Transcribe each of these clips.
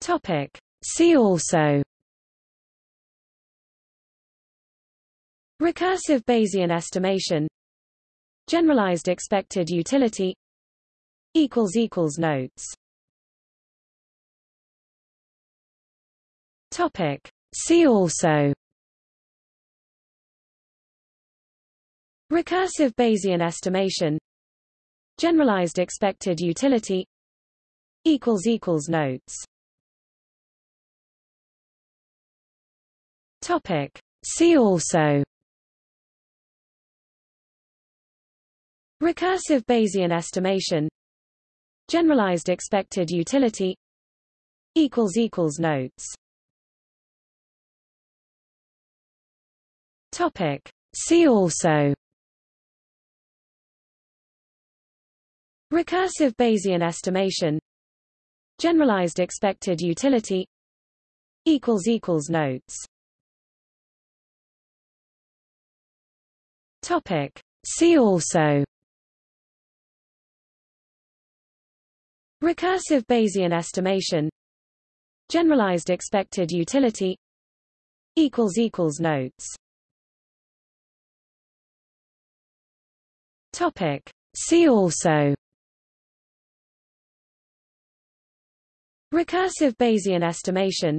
Topic. See also. Recursive Bayesian estimation. Generalized expected utility. Notes. Topic. See also. Recursive Bayesian estimation. Generalized expected utility. Notes Topic. See also. Recursive Bayesian estimation. Generalized expected utility. Notes. Topic. See also. Recursive Bayesian estimation. Generalized expected utility. Equals equals Notes Topic. See also. Recursive Bayesian estimation. Generalized expected utility. Notes. Topic. See also. Recursive Bayesian estimation.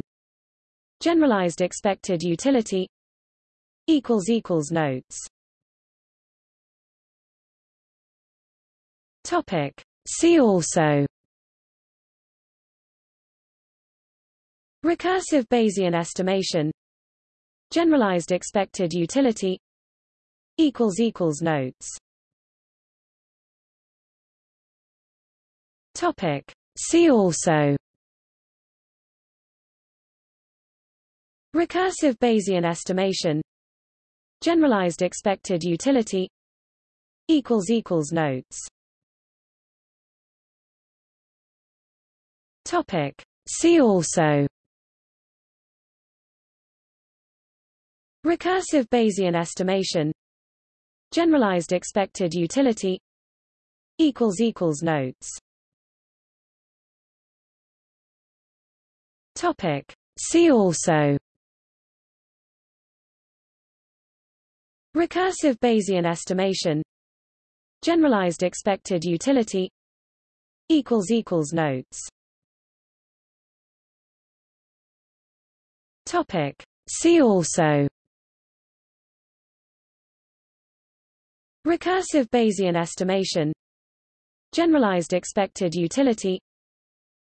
Generalized expected utility. Equals equals Notes Topic. See also. Recursive Bayesian estimation. Generalized expected utility. Notes. Topic. See also. Recursive Bayesian estimation. Generalized expected utility. Equals equals Notes Topic. See also. Recursive Bayesian estimation. Generalized expected utility. Notes. Topic. See also. Recursive Bayesian estimation. Generalized expected utility. Equals equals Notes Topic. See also. Recursive Bayesian estimation. Generalized expected utility.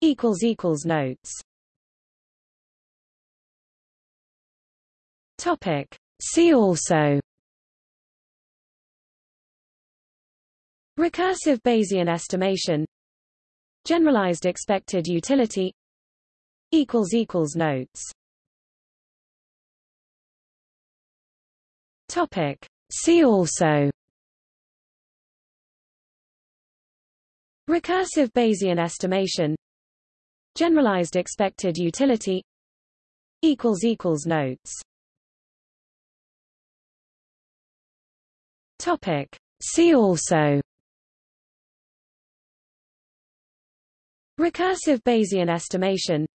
Equals Equals Notes. Topic. See also. Recursive Bayesian estimation. Generalized expected utility. Equals Notes Topic. See also. Recursive Bayesian estimation. Generalized expected utility. Equals Equals Notes. Topic. See also. Recursive Bayesian estimation.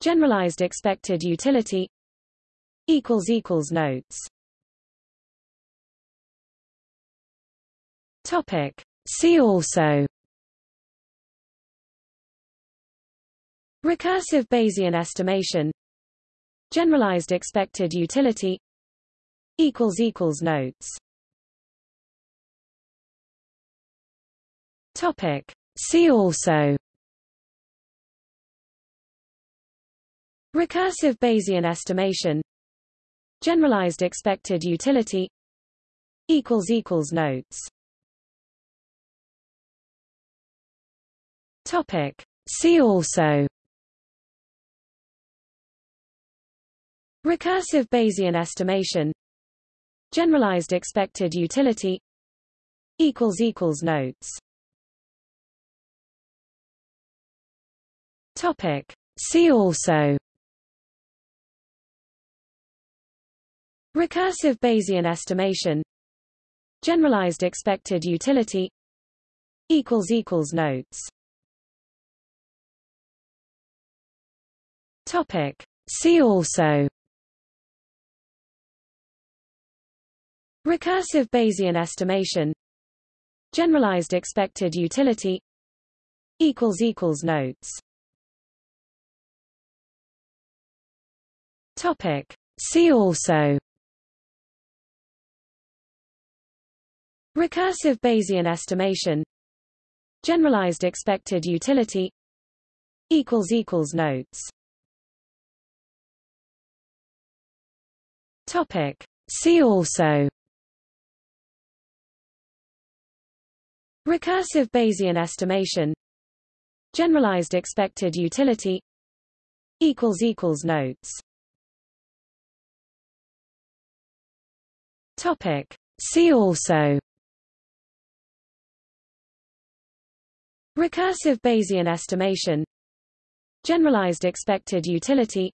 Generalized expected utility. Equals Notes Topic. See also. Recursive Bayesian estimation. Generalized expected utility. Notes. Topic. See also. Recursive Bayesian estimation. Generalized expected utility. Equals equals Notes Topic. See also. Recursive Bayesian estimation. Generalized expected utility. Notes. Topic. See also. Recursive Bayesian estimation. Generalized expected utility. Equals equals Notes Topic. See also. Recursive Bayesian estimation. Generalized expected utility. Notes. Topic. See also. Recursive Bayesian estimation. Generalized expected utility. Equals Notes Topic. See also. Recursive Bayesian estimation. Generalized expected utility. Notes. Topic. See also. Recursive Bayesian estimation. Generalized expected utility.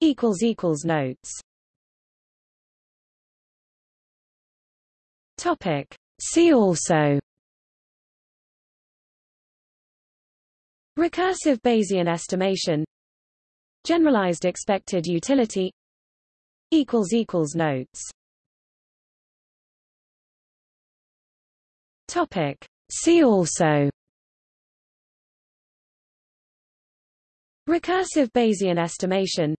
Equals Notes Topic. See also. Recursive Bayesian estimation. Generalized expected utility. Notes. Topic. See also. Recursive Bayesian estimation.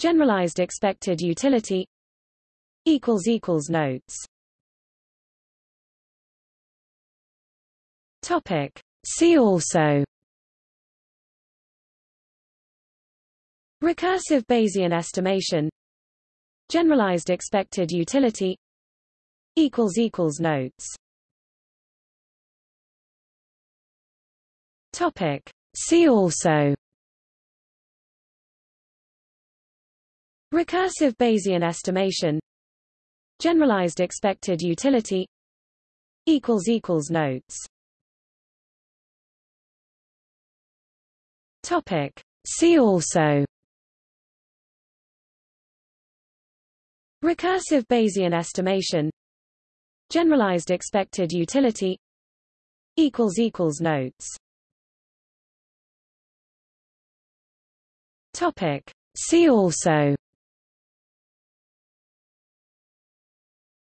Generalized expected utility. Equals Notes Topic. See also. Recursive Bayesian estimation. Generalized expected utility. Notes. Topic. See also. Recursive Bayesian estimation. Generalized expected utility. Equals Notes Topic. See also. Recursive Bayesian estimation. Generalized expected utility. Notes. Topic. See also.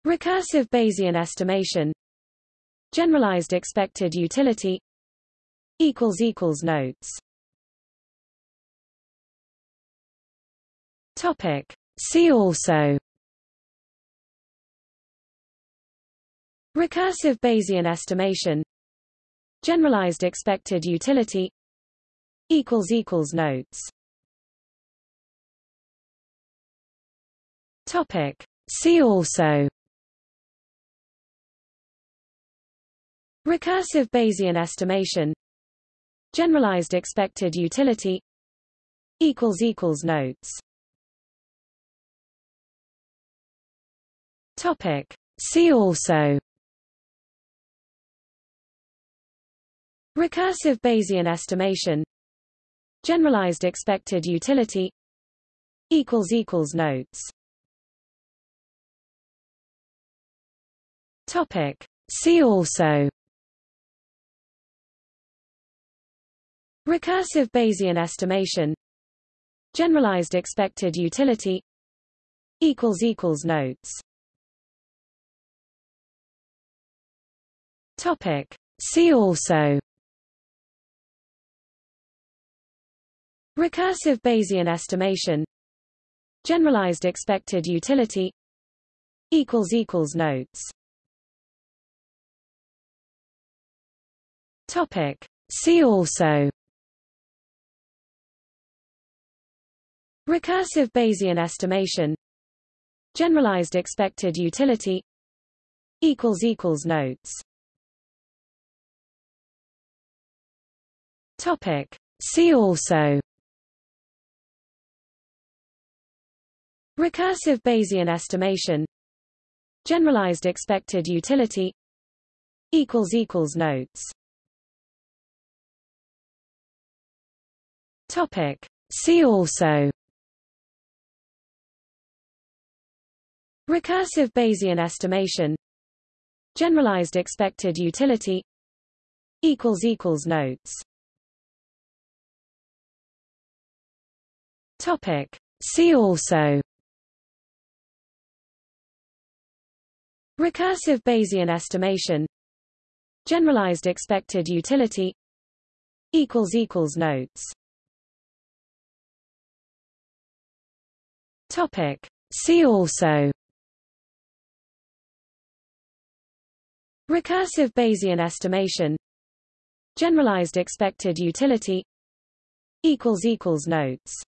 Recursive Bayesian estimation. Generalized expected utility. Equals equals Notes Topic. See also. Recursive Bayesian estimation. Generalized expected utility. Notes. Topic. See also. Recursive Bayesian estimation. Generalized expected utility. Equals equals Notes Topic. See also. Recursive Bayesian estimation. Generalized expected utility. Notes. Topic. See also. Recursive Bayesian estimation. Generalized expected utility. Equals equals Notes Topic. See also. Recursive Bayesian estimation. Generalized expected utility. Notes. Topic. See also. Recursive Bayesian estimation. Generalized expected utility. Equals equals Notes Topic. See also. Recursive Bayesian estimation. Generalized expected utility. Notes. Topic. See also. Recursive Bayesian estimation. Generalized expected utility. Equals Notes Topic. See also. Recursive Bayesian estimation. Generalized expected utility. Equals Equals Notes. Topic. See also. Recursive Bayesian estimation. Generalized expected utility. Equals Notes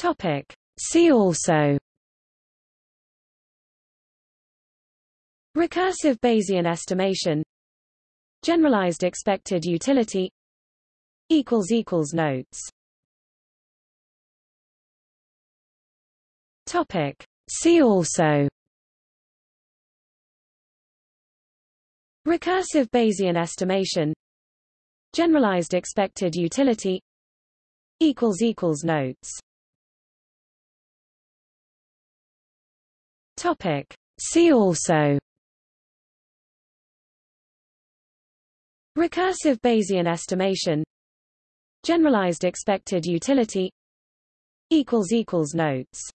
Topic. See also. Recursive Bayesian estimation. Generalized expected utility. Notes. Topic. See also. Recursive Bayesian estimation. Generalized expected utility. Equals Equals Notes Topic. See also. Recursive Bayesian estimation. Generalized expected utility. Notes.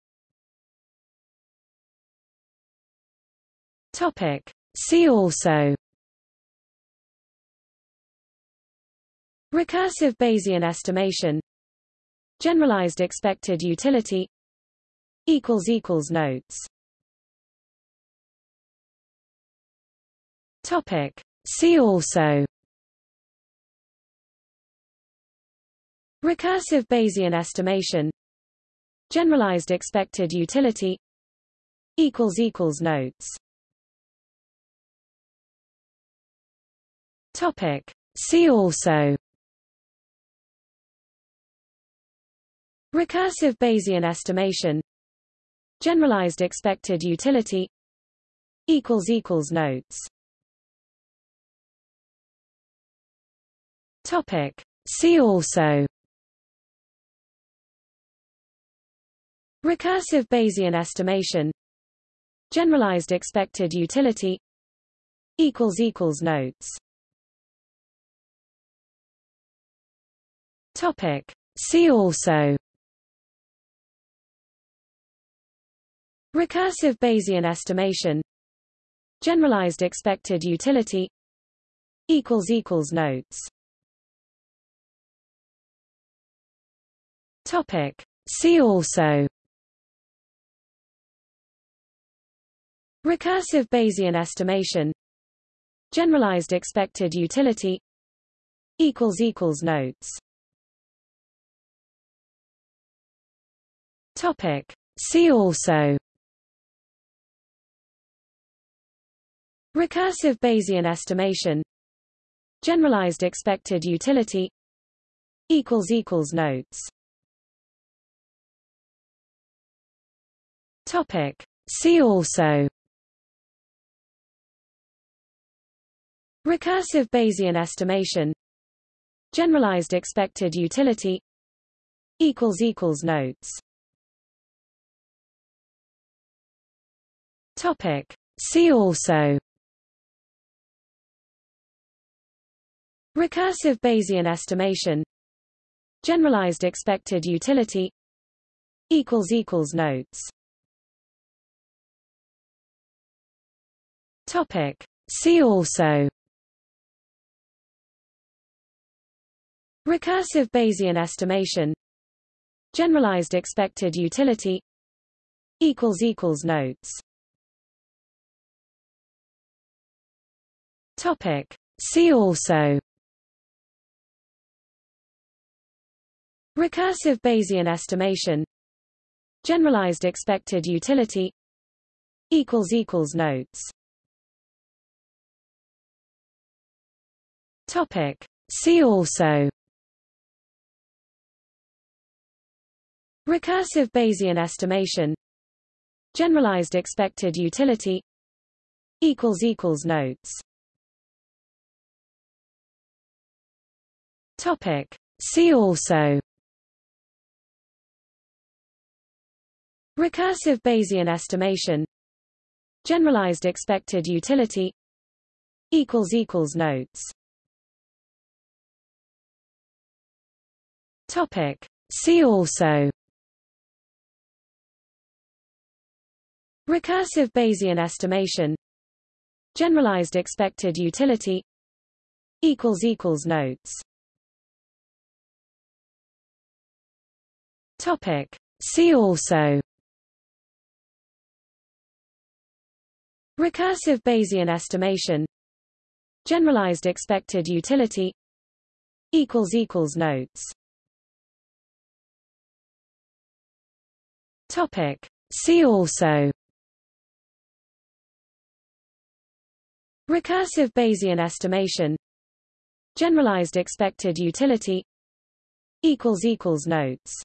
Topic. See also. Recursive Bayesian estimation. Generalized expected utility. Equals equals Notes Topic. See also. Recursive Bayesian estimation. Generalized expected utility. Notes. Topic. See also. Recursive Bayesian estimation. Generalized expected utility. Equals equals Notes Topic. See also. Recursive Bayesian estimation. Generalized expected utility. Notes. Topic. See also. Recursive Bayesian estimation. Generalized expected utility. Equals Notes Topic. See also. Recursive Bayesian estimation. Generalized expected utility. Notes. Topic. See also. Recursive Bayesian estimation. Generalized expected utility. Equals Notes Topic. See also. Recursive Bayesian estimation. Generalized expected utility. Notes. Topic. See also. Recursive Bayesian estimation. Generalized expected utility. Equals Notes Topic. See also. Recursive Bayesian estimation. Generalized expected utility. Notes. Topic. See also. Recursive Bayesian estimation. Generalized expected utility. Equals Notes Topic. See also. Recursive Bayesian estimation. Generalized expected utility. Notes. Topic. See also. Recursive Bayesian estimation. Generalized expected utility. Equals equals Notes Topic. See also. Recursive Bayesian estimation. Generalized expected utility. Notes. Topic. See also. Recursive Bayesian estimation. Generalized expected utility. Equals equals Notes Topic. See also. Recursive Bayesian estimation. Generalized expected utility. Notes